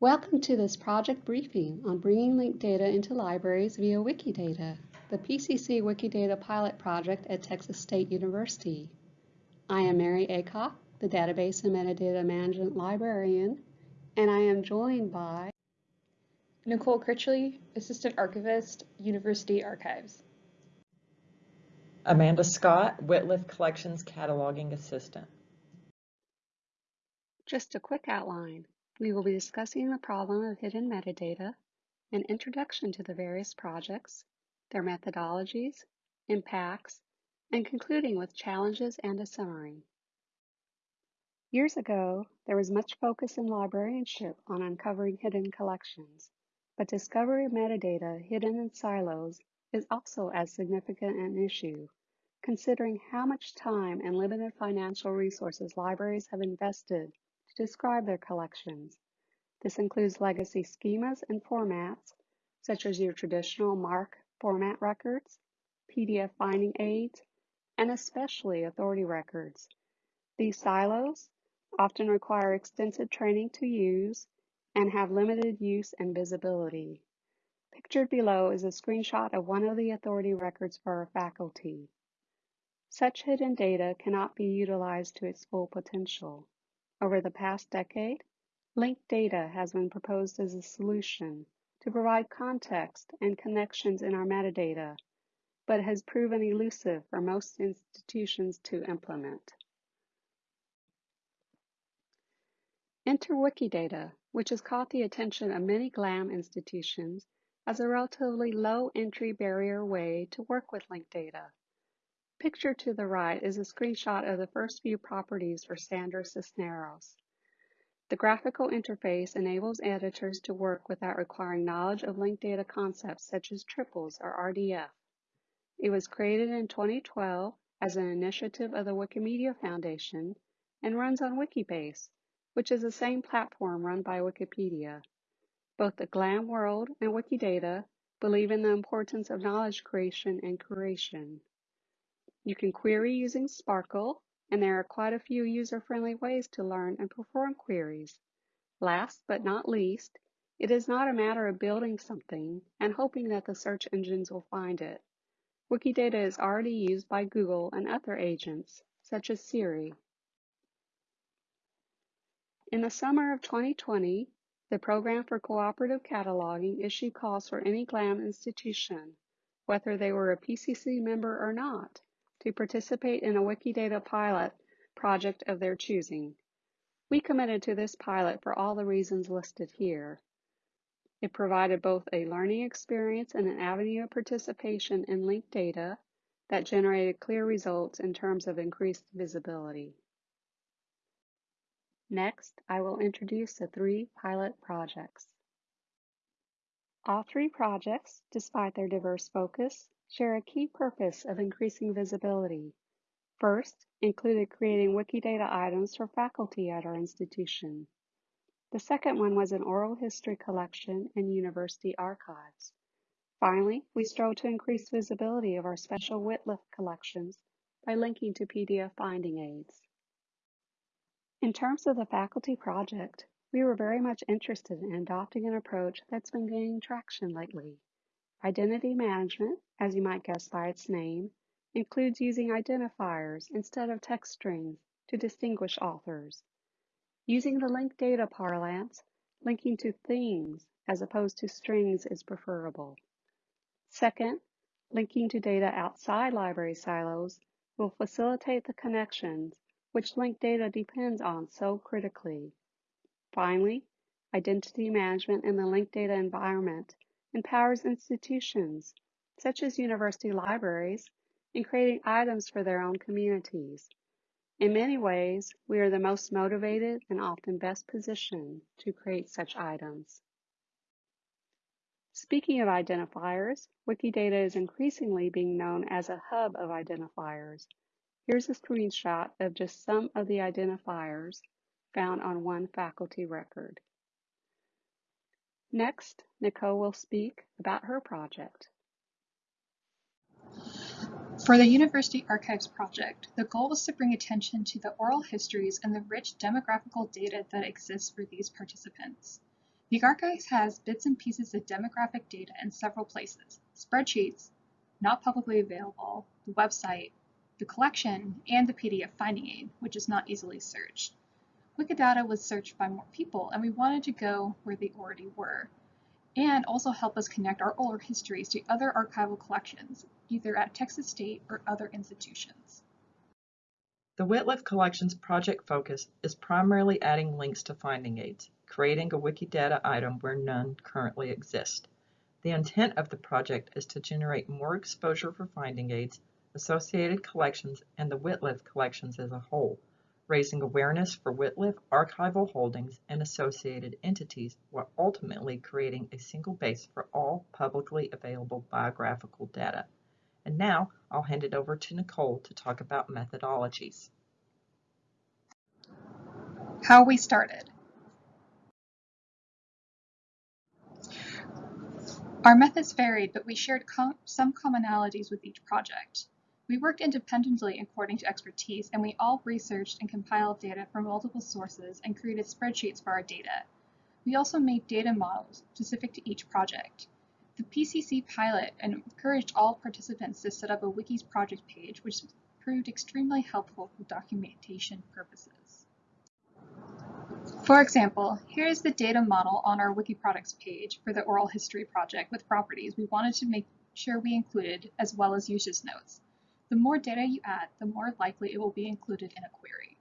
Welcome to this project briefing on bringing linked data into libraries via Wikidata, the PCC Wikidata pilot project at Texas State University. I am Mary Aycock, the Database and Metadata Management Librarian, and I am joined by Nicole Critchley, Assistant Archivist, University Archives. Amanda Scott, Wittliff Collections Cataloging Assistant. Just a quick outline. We will be discussing the problem of hidden metadata, an introduction to the various projects, their methodologies, impacts, and concluding with challenges and a summary. Years ago, there was much focus in librarianship on uncovering hidden collections, but discovery of metadata hidden in silos is also as significant an issue, considering how much time and limited financial resources libraries have invested describe their collections. This includes legacy schemas and formats, such as your traditional MARC format records, PDF finding aids, and especially authority records. These silos often require extensive training to use and have limited use and visibility. Pictured below is a screenshot of one of the authority records for our faculty. Such hidden data cannot be utilized to its full potential. Over the past decade, linked data has been proposed as a solution to provide context and connections in our metadata, but has proven elusive for most institutions to implement. Enter Wikidata, which has caught the attention of many GLAM institutions as a relatively low entry barrier way to work with linked data. Picture to the right is a screenshot of the first few properties for Sandra Cisneros. The graphical interface enables editors to work without requiring knowledge of linked data concepts such as triples or RDF. It was created in 2012 as an initiative of the Wikimedia Foundation and runs on Wikibase, which is the same platform run by Wikipedia. Both the GLAM world and Wikidata believe in the importance of knowledge creation and curation. You can query using SPARQL, and there are quite a few user-friendly ways to learn and perform queries. Last but not least, it is not a matter of building something and hoping that the search engines will find it. Wikidata is already used by Google and other agents, such as Siri. In the summer of 2020, the Program for Cooperative Cataloging issued calls for any GLAM institution, whether they were a PCC member or not, to participate in a Wikidata pilot project of their choosing. We committed to this pilot for all the reasons listed here. It provided both a learning experience and an avenue of participation in linked data that generated clear results in terms of increased visibility. Next, I will introduce the three pilot projects. All three projects, despite their diverse focus, share a key purpose of increasing visibility. First, included creating Wikidata items for faculty at our institution. The second one was an oral history collection in university archives. Finally, we strove to increase visibility of our special Wittliff collections by linking to PDF finding aids. In terms of the faculty project, we were very much interested in adopting an approach that's been gaining traction lately. Identity management, as you might guess by its name, includes using identifiers instead of text strings to distinguish authors. Using the linked data parlance, linking to things as opposed to strings is preferable. Second, linking to data outside library silos will facilitate the connections which linked data depends on so critically. Finally, identity management in the linked data environment empowers institutions, such as university libraries, in creating items for their own communities. In many ways, we are the most motivated and often best positioned to create such items. Speaking of identifiers, Wikidata is increasingly being known as a hub of identifiers. Here's a screenshot of just some of the identifiers found on one faculty record. Next, Nicole will speak about her project. For the University Archives project, the goal was to bring attention to the oral histories and the rich demographical data that exists for these participants. The archives has bits and pieces of demographic data in several places, spreadsheets, not publicly available, the website, the collection, and the PDF finding aid, which is not easily searched. Wikidata was searched by more people, and we wanted to go where they already were, and also help us connect our oral histories to other archival collections, either at Texas State or other institutions. The Wittliff Collections project focus is primarily adding links to finding aids, creating a Wikidata item where none currently exist. The intent of the project is to generate more exposure for finding aids, associated collections, and the Wittliff collections as a whole, raising awareness for Wittliff archival holdings and associated entities while ultimately creating a single base for all publicly available biographical data. And now I'll hand it over to Nicole to talk about methodologies. How we started. Our methods varied, but we shared com some commonalities with each project. We worked independently according to expertise, and we all researched and compiled data from multiple sources and created spreadsheets for our data. We also made data models specific to each project. The PCC pilot encouraged all participants to set up a Wikis project page, which proved extremely helpful for documentation purposes. For example, here is the data model on our WikiProject page for the oral history project with properties we wanted to make sure we included, as well as usage notes. The more data you add, the more likely it will be included in a query.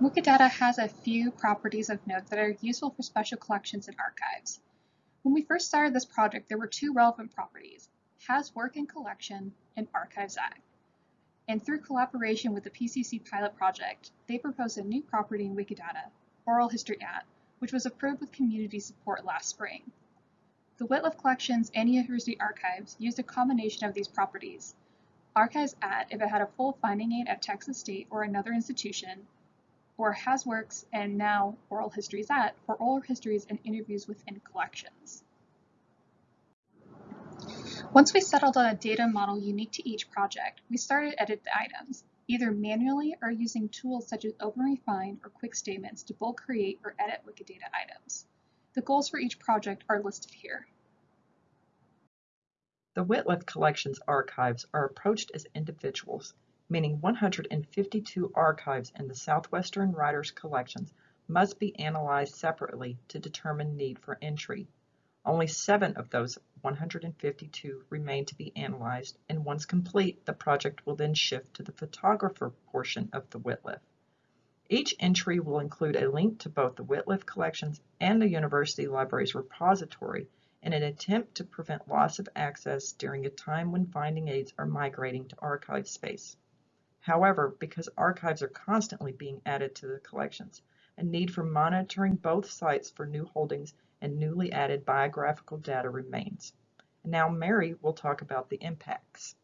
Wikidata has a few properties of note that are useful for special collections and archives. When we first started this project, there were two relevant properties, has work in collection and archives at. And through collaboration with the PCC pilot project, they proposed a new property in Wikidata, oral history at, which was approved with community support last spring. The Wittliff Collections and University Archives used a combination of these properties. Archives at if it had a full finding aid at Texas State or another institution, or has works and now Oral Histories at for oral histories and interviews within collections. Once we settled on a data model unique to each project, we started to edit the items, either manually or using tools such as OpenRefine or Quick Statements to bulk create or edit Wikidata items. The goals for each project are listed here. The Wittliff Collections archives are approached as individuals meaning 152 archives in the Southwestern Writers collections must be analyzed separately to determine need for entry. Only seven of those 152 remain to be analyzed, and once complete, the project will then shift to the photographer portion of the Wittliff. Each entry will include a link to both the Wittliff collections and the university library's repository in an attempt to prevent loss of access during a time when finding aids are migrating to ArchivesSpace. However, because archives are constantly being added to the collections, a need for monitoring both sites for new holdings and newly added biographical data remains. Now Mary will talk about the impacts.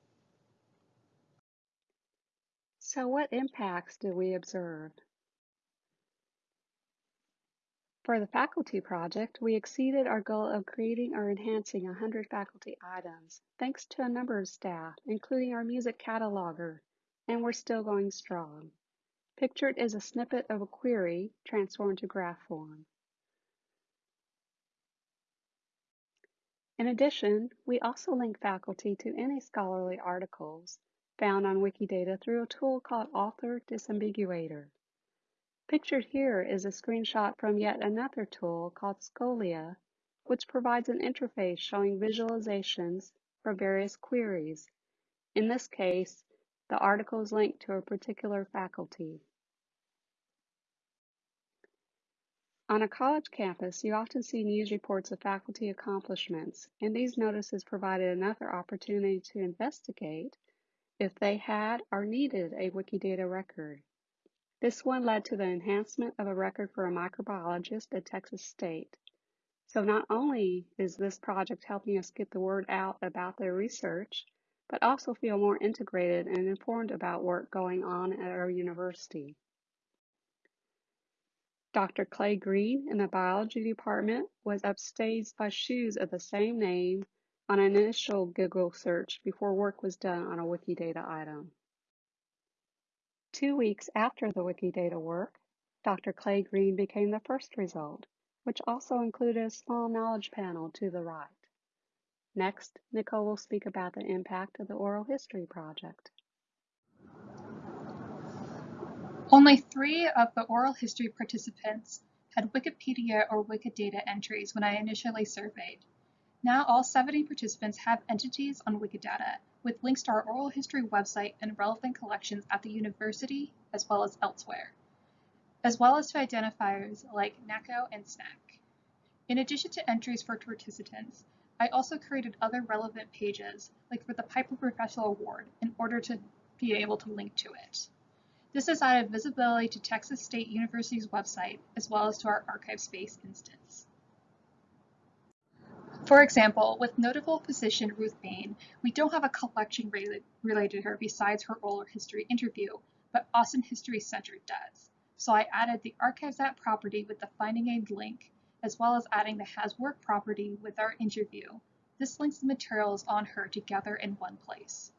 So what impacts do we observe? For the faculty project, we exceeded our goal of creating or enhancing 100 faculty items, thanks to a number of staff, including our music cataloger, and we're still going strong. Pictured is a snippet of a query transformed to graph form. In addition, we also link faculty to any scholarly articles found on Wikidata through a tool called Author Disambiguator. Pictured here is a screenshot from yet another tool called Scolia, which provides an interface showing visualizations for various queries. In this case, the article is linked to a particular faculty. On a college campus, you often see news reports of faculty accomplishments, and these notices provided another opportunity to investigate if they had or needed a Wikidata record. This one led to the enhancement of a record for a microbiologist at Texas State. So not only is this project helping us get the word out about their research, but also feel more integrated and informed about work going on at our university. Dr. Clay Green in the biology department was upstaged by shoes of the same name on an initial Google search before work was done on a Wikidata item. Two weeks after the Wikidata work, Dr. Clay Green became the first result, which also included a small knowledge panel to the right. Next, Nicole will speak about the impact of the Oral History Project. Only three of the oral history participants had Wikipedia or Wikidata entries when I initially surveyed. Now all 70 participants have entities on Wikidata with links to our oral history website and relevant collections at the university as well as elsewhere, as well as to identifiers like NACO and SNAC. In addition to entries for participants, I also created other relevant pages, like for the Piper Professional Award, in order to be able to link to it. This has added visibility to Texas State University's website as well as to our ArchivesSpace instance. For example, with notable physician Ruth Bain, we don't have a collection related to her besides her oral history interview, but Austin History Center does. So I added the ArchivesAt property with the Finding Aid link, as well as adding the Has Work property with our interview. This links the materials on her together in one place.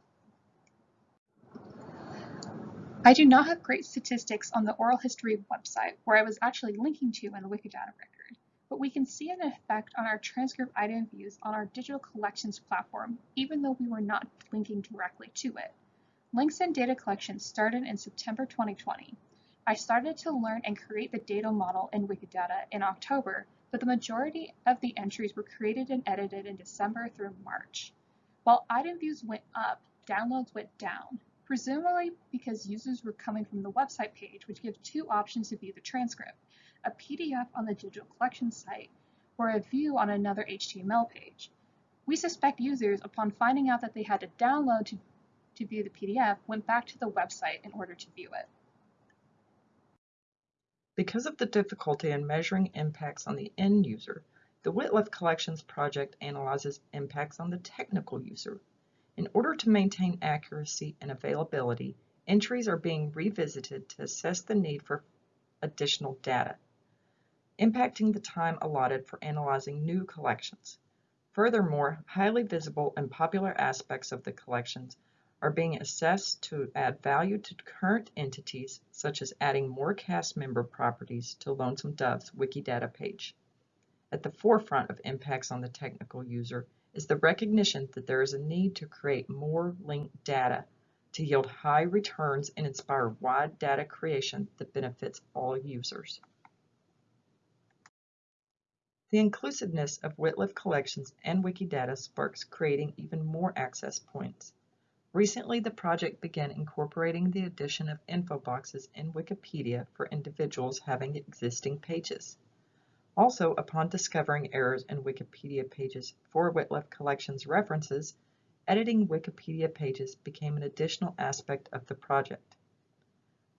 I do not have great statistics on the oral history website where I was actually linking to in the Wikidata but we can see an effect on our transcript item views on our digital collections platform, even though we were not linking directly to it. Links and data collection started in September 2020. I started to learn and create the data model in Wikidata in October, but the majority of the entries were created and edited in December through March. While item views went up, downloads went down presumably because users were coming from the website page, which gives two options to view the transcript, a PDF on the digital collection site or a view on another HTML page. We suspect users, upon finding out that they had to download to, to view the PDF, went back to the website in order to view it. Because of the difficulty in measuring impacts on the end user, the Wittliff Collections project analyzes impacts on the technical user, in order to maintain accuracy and availability, entries are being revisited to assess the need for additional data, impacting the time allotted for analyzing new collections. Furthermore, highly visible and popular aspects of the collections are being assessed to add value to current entities, such as adding more cast member properties to Lonesome Dove's Wikidata page. At the forefront of impacts on the technical user is the recognition that there is a need to create more linked data to yield high returns and inspire wide data creation that benefits all users. The inclusiveness of Wittliff collections and Wikidata sparks creating even more access points. Recently, the project began incorporating the addition of info boxes in Wikipedia for individuals having existing pages. Also, upon discovering errors in Wikipedia pages for Wittliff Collections references, editing Wikipedia pages became an additional aspect of the project.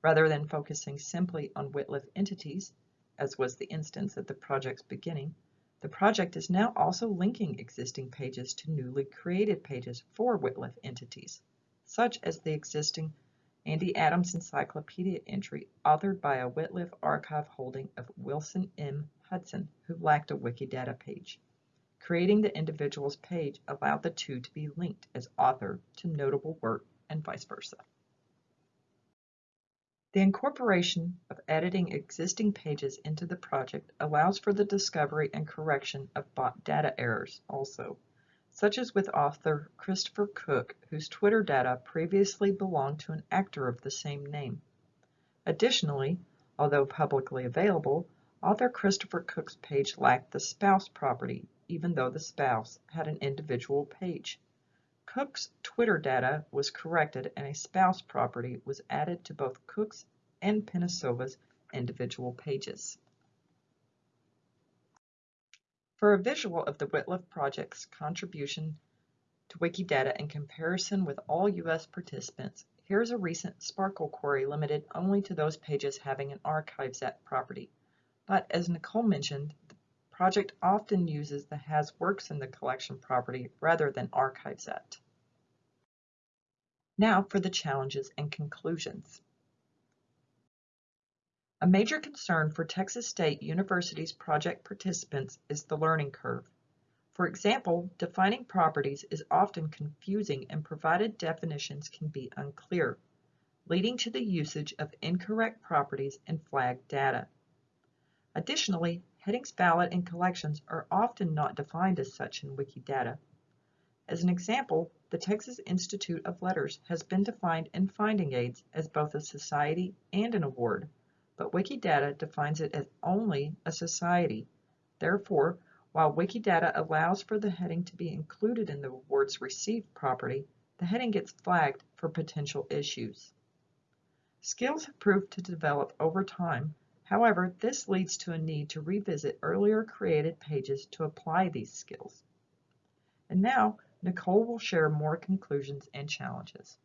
Rather than focusing simply on Wittliff entities, as was the instance at the project's beginning, the project is now also linking existing pages to newly created pages for Wittliff entities, such as the existing Andy Adams Encyclopedia entry authored by a Wittliff archive holding of Wilson M. Hudson, who lacked a Wikidata page. Creating the individual's page allowed the two to be linked as author to notable work and vice versa. The incorporation of editing existing pages into the project allows for the discovery and correction of bot data errors also, such as with author Christopher Cook, whose Twitter data previously belonged to an actor of the same name. Additionally, although publicly available, Author Christopher Cook's page lacked the spouse property, even though the spouse had an individual page. Cook's Twitter data was corrected and a spouse property was added to both Cook's and Penisova's individual pages. For a visual of the Wittliff Project's contribution to Wikidata in comparison with all U.S. participants, here is a recent SPARQL query limited only to those pages having an ArchivesAt property. But as Nicole mentioned, the project often uses the has works in the collection property rather than ArchivesAt. Now for the challenges and conclusions. A major concern for Texas State University's project participants is the learning curve. For example, defining properties is often confusing and provided definitions can be unclear, leading to the usage of incorrect properties and flagged data. Additionally, headings valid in collections are often not defined as such in Wikidata. As an example, the Texas Institute of Letters has been defined in finding aids as both a society and an award, but Wikidata defines it as only a society. Therefore, while Wikidata allows for the heading to be included in the award's received property, the heading gets flagged for potential issues. Skills have proved to develop over time. However, this leads to a need to revisit earlier created pages to apply these skills. And now, Nicole will share more conclusions and challenges.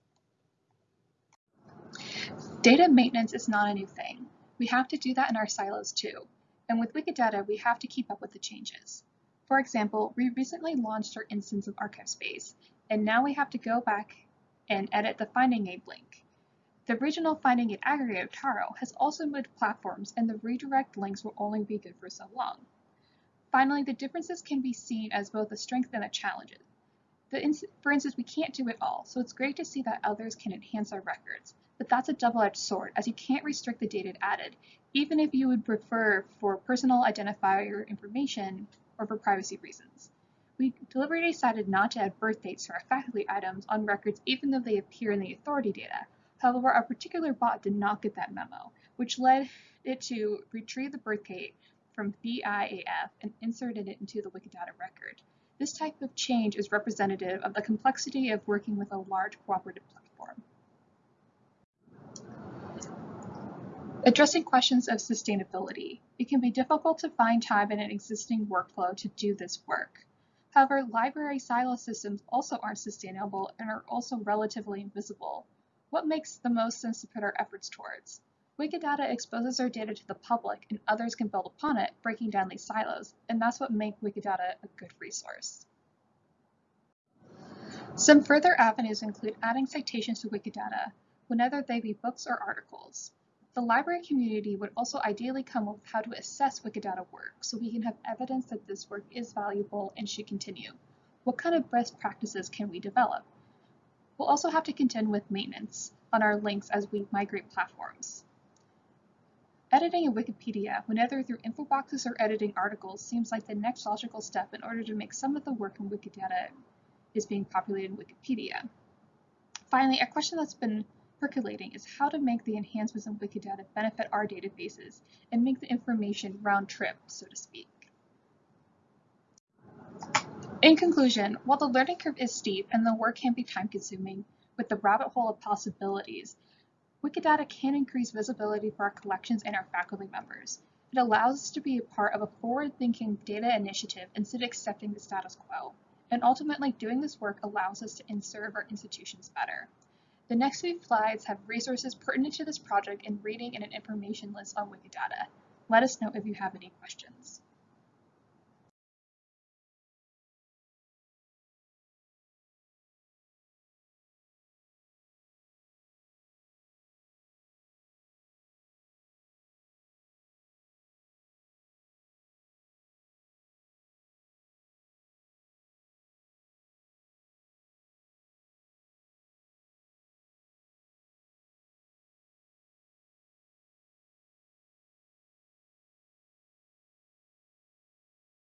Data maintenance is not a new thing. We have to do that in our silos too. And with Wikidata, we have to keep up with the changes. For example, we recently launched our instance of ArchivesSpace, and now we have to go back and edit the Finding Aid link. The regional Finding Aid aggregator, Taro, has also moved platforms, and the redirect links will only be good for so long. Finally, the differences can be seen as both a strength and a challenge. For instance, we can't do it all, so it's great to see that others can enhance our records. But that's a double-edged sword, as you can't restrict the data added, even if you would prefer for personal identifier information or for privacy reasons. We deliberately decided not to add birth dates to our faculty items on records even though they appear in the authority data. However, our particular bot did not get that memo, which led it to retrieve the birth date from VIAF and inserted it into the Wikidata record. This type of change is representative of the complexity of working with a large cooperative platform. Addressing questions of sustainability. It can be difficult to find time in an existing workflow to do this work. However, library silo systems also aren't sustainable and are also relatively invisible. What makes the most sense to put our efforts towards? Wikidata exposes our data to the public and others can build upon it, breaking down these silos, and that's what makes Wikidata a good resource. Some further avenues include adding citations to Wikidata, whenever they be books or articles. The library community would also ideally come up with how to assess Wikidata work so we can have evidence that this work is valuable and should continue. What kind of best practices can we develop? We'll also have to contend with maintenance on our links as we migrate platforms. Editing a Wikipedia, whether through info boxes or editing articles, seems like the next logical step in order to make some of the work in Wikidata is being populated in Wikipedia. Finally, a question that's been percolating is how to make the enhancements in Wikidata benefit our databases and make the information round trip, so to speak. In conclusion, while the learning curve is steep and the work can be time consuming, with the rabbit hole of possibilities, Wikidata can increase visibility for our collections and our faculty members. It allows us to be a part of a forward-thinking data initiative instead of accepting the status quo. And ultimately, doing this work allows us to serve our institutions better. The next few slides have resources pertinent to this project and reading and an information list on Wikidata. Let us know if you have any questions.